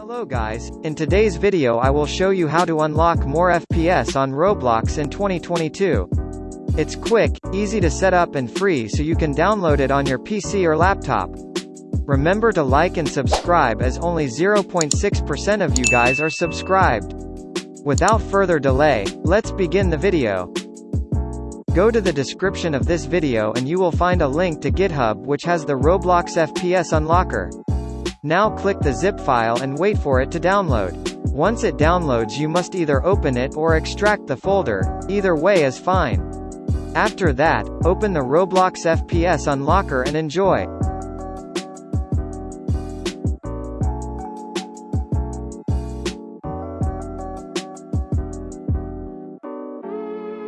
Hello guys, in today's video I will show you how to unlock more FPS on Roblox in 2022. It's quick, easy to set up and free so you can download it on your PC or laptop. Remember to like and subscribe as only 0.6% of you guys are subscribed. Without further delay, let's begin the video. Go to the description of this video and you will find a link to GitHub which has the Roblox FPS Unlocker. Now click the zip file and wait for it to download. Once it downloads you must either open it or extract the folder, either way is fine. After that, open the Roblox FPS Unlocker and enjoy.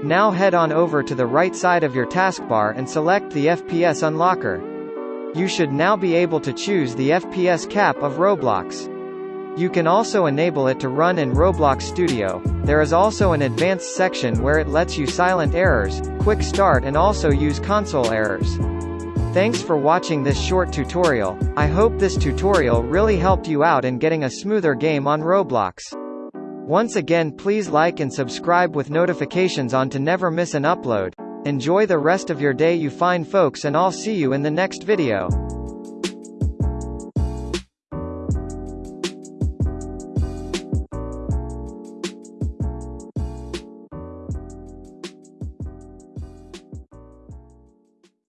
Now head on over to the right side of your taskbar and select the FPS Unlocker. You should now be able to choose the FPS cap of Roblox. You can also enable it to run in Roblox Studio. There is also an advanced section where it lets you silent errors, quick start and also use console errors. Thanks for watching this short tutorial. I hope this tutorial really helped you out in getting a smoother game on Roblox. Once again please like and subscribe with notifications on to never miss an upload. Enjoy the rest of your day you fine folks and I'll see you in the next video.